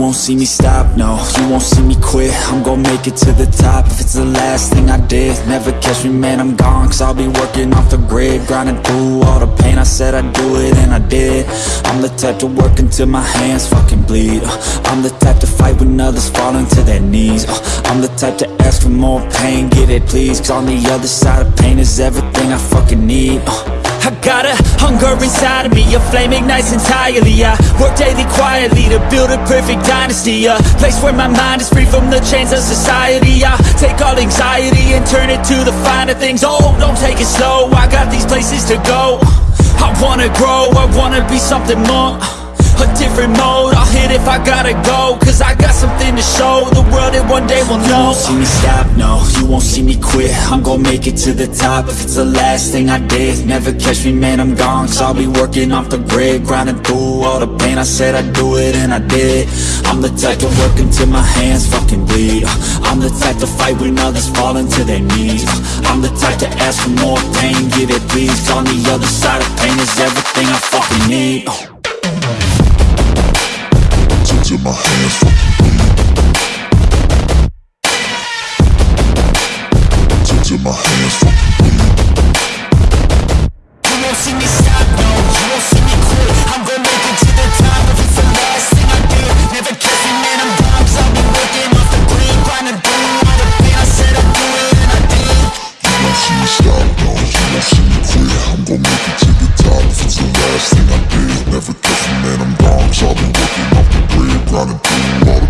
won't see me stop, no. You won't see me quit, I'm gon' make it to the top. If it's the last thing I did Never catch me, man, I'm gone. Cause I'll be working off the grid Grinding through all the pain. I said I'd do it and I did. I'm the type to work until my hands fucking bleed. I'm the type to fight when others fall into their knees. I'm the type to ask for more pain, get it please. Cause on the other side of pain is everything I fucking need I got a hunger inside of me, a flame ignites entirely. I work daily quietly to build a perfect dynasty A place where my mind is free from the chains of society. I take all anxiety and turn it to the finer things. Oh, don't take it slow, I got these places to go. I wanna grow, I wanna be something more a different mode if I gotta go Cause I got something to show. The world that one day will know. You won't see me stop, no. You won't see me quit. I'm gon' make it to the top. If it's the last thing I did Never catch me, man, I'm gone. Cause I'll be working off the grid Grinding through all the pain. I said I'd do it and I did. I'm the type to work until my hands fucking bleed. I'm the type to fight when others fall into their knees. I'm the type to ask for more pain Give it please. On the other side of pain is everything I fucking need my hands my hands You won't see me stop, no You won't see me quit I'm gonna make it to the top If it's the last thing I did Never me, man, I'm be working off the I said I'd do and I did You won't see me stop, no You won't see me quit I'm make it to the top If it's the last thing I did Never man, Grinding through all the